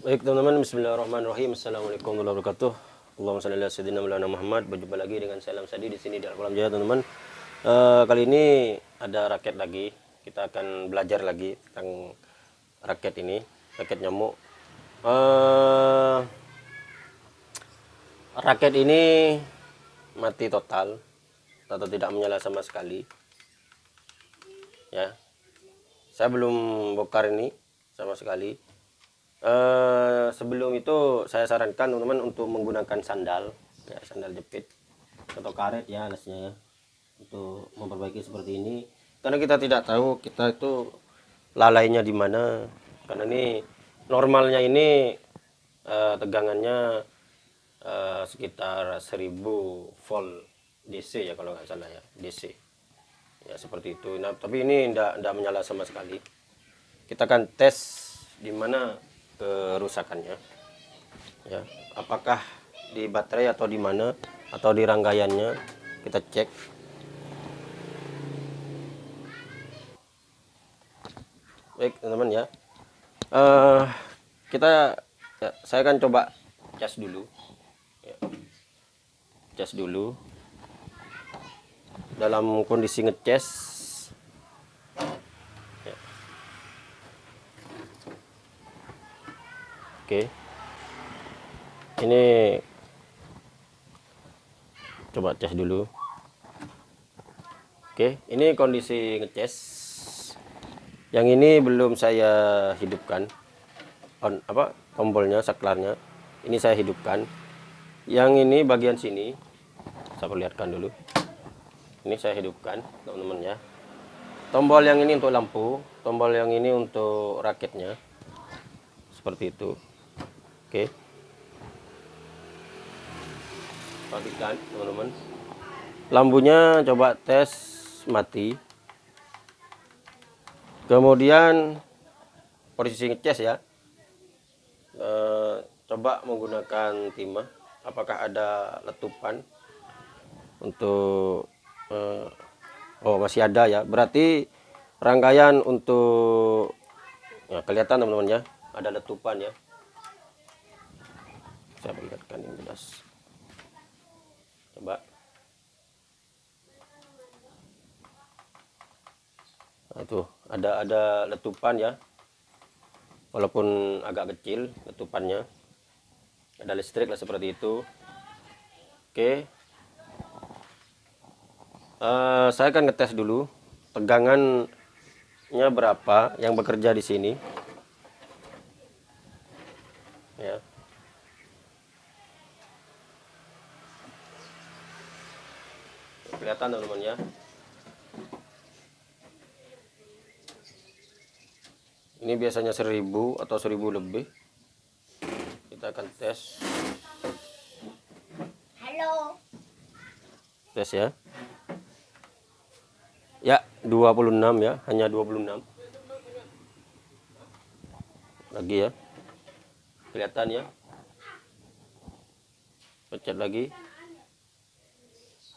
Baik teman-teman, Bismillahirrahmanirrahim. Assalamualaikum warahmatullahi wabarakatuh. Allahumma salli ala Muhammad. Berjumpa lagi dengan saya Sadi di sini di Al-Qalam Jaya teman-teman. Eh, kali ini ada raket lagi. Kita akan belajar lagi tentang raket ini, raket nyamuk. Eh, raket ini mati total atau tidak menyala sama sekali. Ya. Saya belum bongkar ini sama sekali Eh, sebelum itu saya sarankan teman-teman untuk menggunakan sandal ya sandal jepit atau karet ya alasnya ya untuk memperbaiki seperti ini. Karena kita tidak tahu kita itu lalainya di mana. Karena ini normalnya ini eh, tegangannya eh, sekitar 1000 volt DC ya kalau nggak salah ya DC ya seperti itu. Nah tapi ini tidak menyala sama sekali. Kita akan tes di mana kerusakannya. Ya apakah di baterai atau di mana atau di rangkaiannya kita cek. Baik teman-teman ya. Uh, kita ya, saya akan coba cas dulu. Ya. cas dulu. Dalam kondisi ngecas Oke. Ini coba tes dulu. Oke, ini kondisi ngecas. Yang ini belum saya hidupkan. On apa? Tombolnya, saklarnya. Ini saya hidupkan. Yang ini bagian sini saya perlihatkan dulu. Ini saya hidupkan, teman-teman ya. Tombol yang ini untuk lampu, tombol yang ini untuk raketnya. Seperti itu. Oke. Perhatikan teman-teman. Lampunya coba tes mati. Kemudian posisi ngecas ya. E, coba menggunakan timah. Apakah ada letupan untuk e, oh masih ada ya. Berarti rangkaian untuk ya, kelihatan teman-teman ya. Ada letupan ya perlihatkan yang jelas. Coba. Nah itu. Ada ada letupan ya. Walaupun agak kecil letupannya. Ada listrik lah seperti itu. Oke. Uh, saya akan ngetes dulu tegangannya berapa yang bekerja di sini ya kelihatan teman-teman ya ini biasanya 1000 atau 1000 lebih. Kita akan tes. Halo. Tes ya. Ya 26 ya hanya 26 lagi ya. Kelihatan ya. Pencet lagi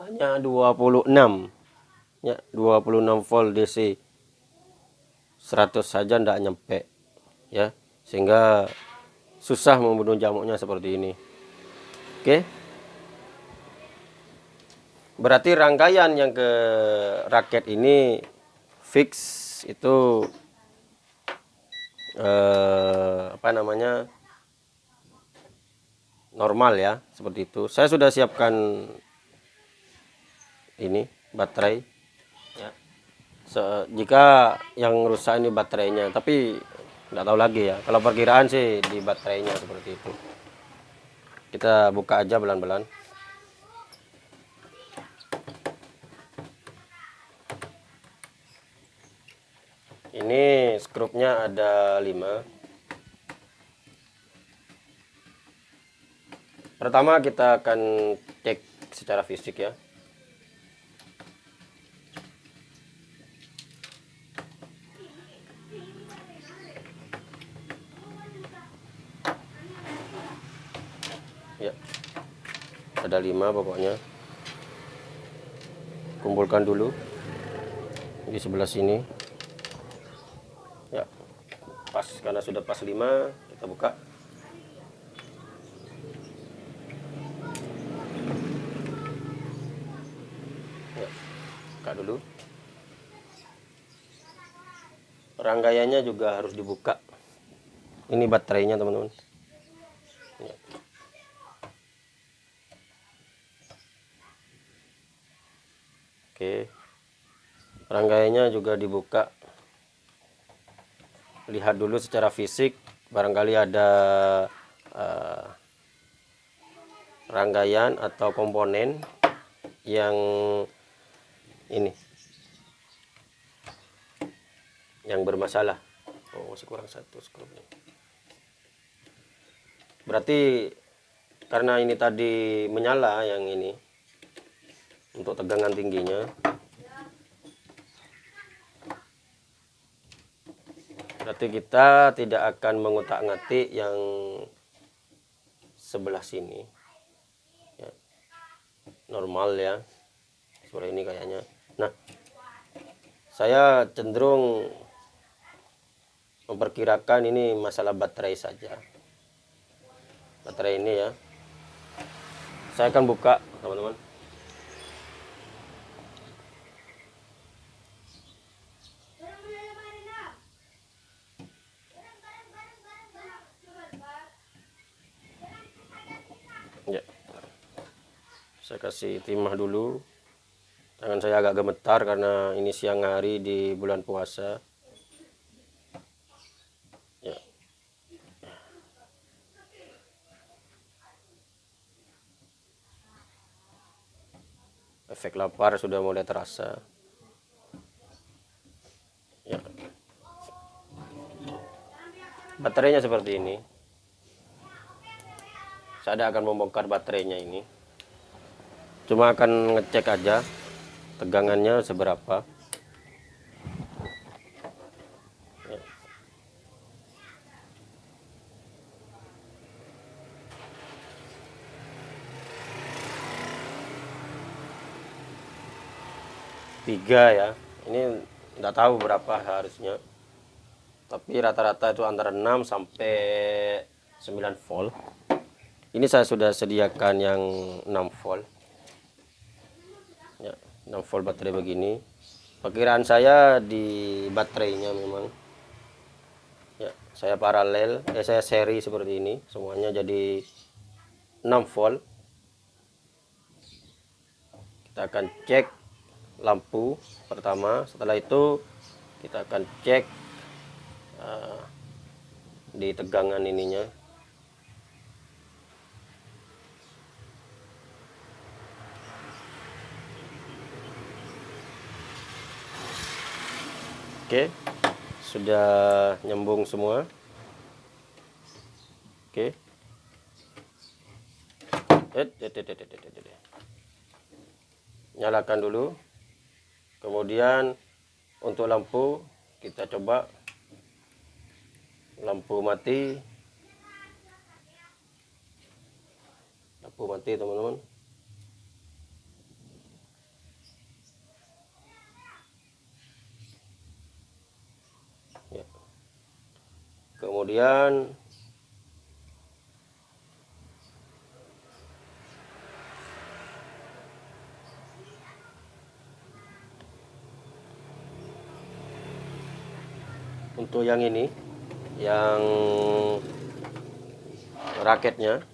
hanya 26 ya 26 volt DC 100 saja tidak nyampe ya. Sehingga susah membunuh jamuknya seperti ini. Oke. Berarti rangkaian yang ke raket ini fix itu eh, apa namanya normal ya seperti itu. Saya sudah siapkan ini baterai. Ya. So, jika yang rusak ini baterainya tapi nggak tahu lagi ya. Kalau perkiraan sih di baterainya seperti itu. Kita buka aja belan-belan ini skrupnya ada 5 pertama kita akan cek secara fisik ya ada lima pokoknya. Kumpulkan dulu. Di sebelah sini. Ya. Pas karena sudah pas lima kita buka. Ya, buka dulu. Rangkaiannya juga harus dibuka. Ini baterainya teman-teman. Oke. Rangkaiannya juga dibuka. Lihat dulu secara fisik barangkali ada eh, rangkaian atau komponen yang ini. Yang bermasalah. Oh masih kurang satu skrupnya berarti karena ini tadi menyala yang ini untuk tegangan tingginya. Berarti kita tidak akan mengutak-ngatik yang sebelah sini. Ya. normal ya. Seperti ini kayaknya. Nah saya cenderung memperkirakan ini masalah baterai saja. Baterai ini ya. Saya akan buka teman-teman ya saya kasih timah dulu. Tangan saya agak gemetar karena ini siang hari di bulan puasa. Ya. Efek lapar sudah mulai terasa. Ya. Baterainya seperti ini. Saya akan membongkar baterainya ini cuma akan ngecek aja tegangannya seberapa. Tiga ya. Ini nggak tahu berapa harusnya. Tapi rata-rata itu antara 6 sampai 9 volt. Ini saya sudah sediakan yang 6 volt 6 volt baterai begini. Perkiraan saya di baterainya memang. Ya saya paralel eh saya seri seperti ini. Semuanya jadi 6 volt. Kita akan cek lampu pertama. Setelah itu kita akan cek uh, di tegangan ininya Oke, sudah nyambung semua. Oke. Eh, eh, eh. Nyalakan dulu. Kemudian untuk lampu kita coba lampu mati. Lampu mati, teman-teman. Kemudian untuk yang ini yang raketnya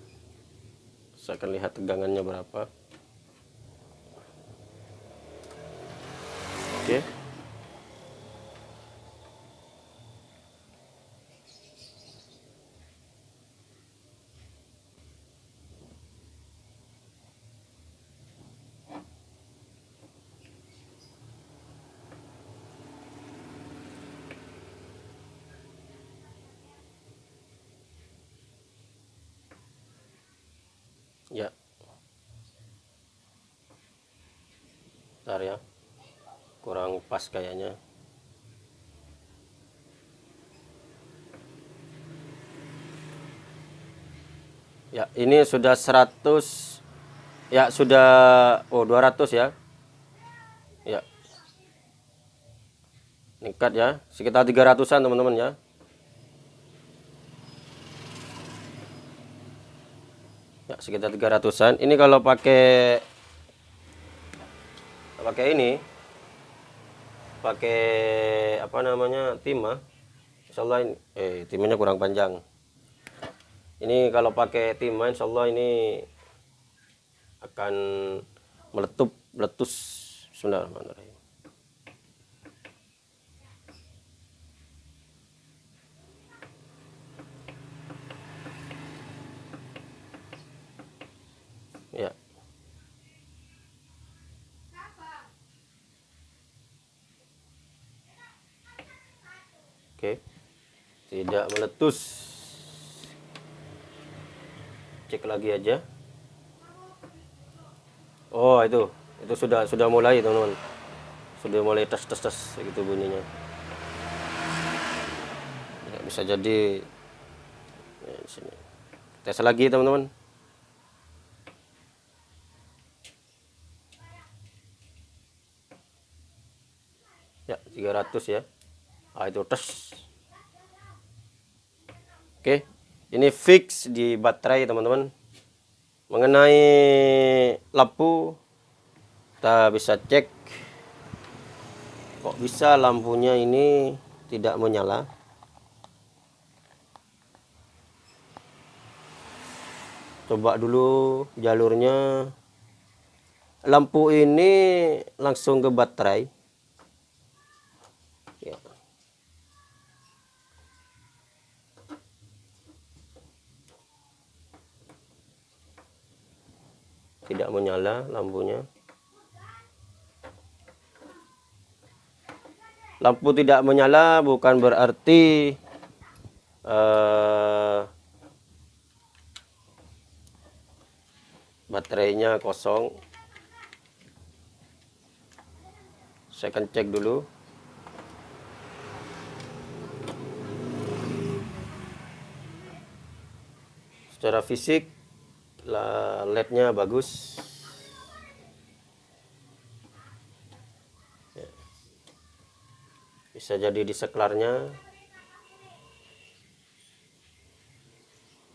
saya akan lihat tegangannya berapa oke ya Bentar ya. Kurang pas kayaknya. Ya ini sudah 100 ya sudah oh 200 ya. Ya. Meningkat ya. Sekitar 300an teman-teman ya. Ya sekitar 300an ini kalau pakai pakai ini pakai apa namanya timah insya Allah ini eh timahnya kurang panjang. Ini kalau pakai timah insya Allah ini akan meletup meletus. Bismillahirrahmanirrahim ya Oke. Tidak meletus. Cek lagi aja. Oh, itu. Itu sudah sudah mulai, teman-teman. Sudah mulai tes tes tes gitu bunyinya. Ya, bisa jadi ya, sini. Tes lagi, teman-teman. Ya, 300 ya ah, itu tes oke ini fix di baterai teman-teman. Mengenai lampu kita bisa cek kok bisa lampunya ini tidak menyala. Coba dulu jalurnya. Lampu ini langsung ke baterai tidak menyala lampunya. Lampu tidak menyala bukan berarti uh, baterainya kosong. Saya akan cek dulu. Secara fisik LED-nya bagus. Ya. Bisa jadi di seklarnya.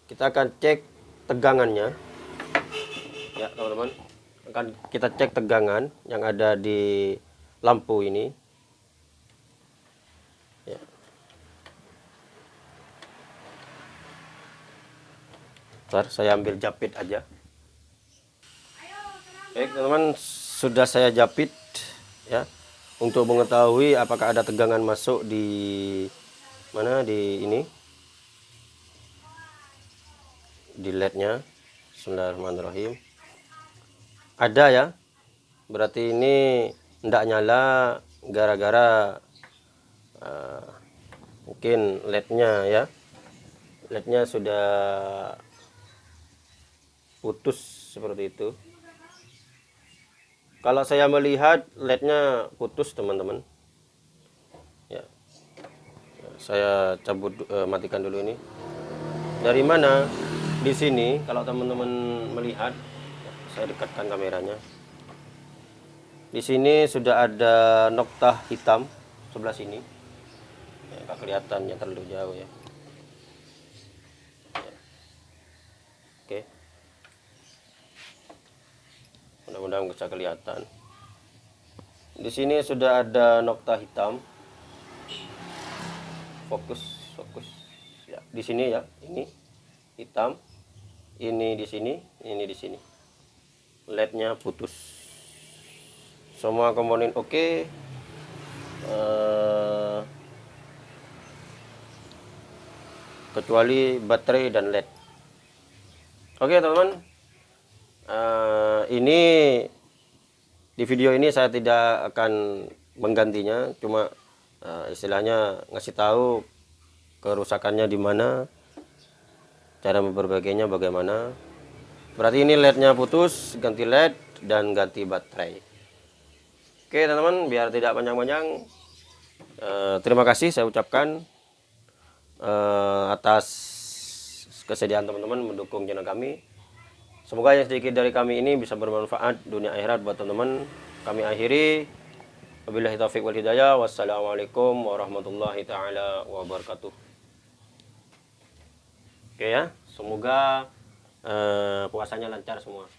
Kita akan cek tegangannya. Ya, teman-teman. Akan kita cek tegangan yang ada di lampu ini. Ntar saya ambil japit aja. Baik teman-teman, sudah saya japit ya. Untuk mengetahui apakah ada tegangan masuk di mana di ini? Di lednya. Bismillahirrahmanirrahim. Ada ya. Berarti ini tidak nyala gara-gara uh, mungkin lednya ya. Lednya sudah putus seperti itu. Kalau saya melihat lednya putus teman-teman. Ya. Saya cabut uh, matikan dulu ini. Dari mana? Di sini kalau teman-teman melihat saya dekatkan kameranya. Di sini sudah ada nokta hitam sebelah sini. Ya, kelihatannya terlalu jauh ya mudah-mudahan bisa kelihatan. Di sini sudah ada nokta hitam. Fokus fokus. Ya di sini ya ini hitam ini di sini ini di sini. Lednya putus. Semua komponen oke. Okay. uh, eh, kecuali baterai dan led. Oke okay, teman-teman. Uh, ini di video ini saya tidak akan menggantinya. Cuma uh, istilahnya ngasih tahu kerusakannya di mana cara memperbaikinya bagaimana. Berarti ini lednya putus ganti led dan ganti baterai. Oke teman-teman biar tidak panjang-panjang. Uh, terima kasih saya ucapkan uh, atas kesediaan teman-teman mendukung channel kami Semoga yang sedikit dari kami ini bisa bermanfaat dunia akhirat buat teman-teman. Kami akhiri. Wabillahi taufiq wal hidayah. Wassalamualaikum warahmatullahi taala wabarakatuh. Oke ya, semoga uh, puasanya lancar semua.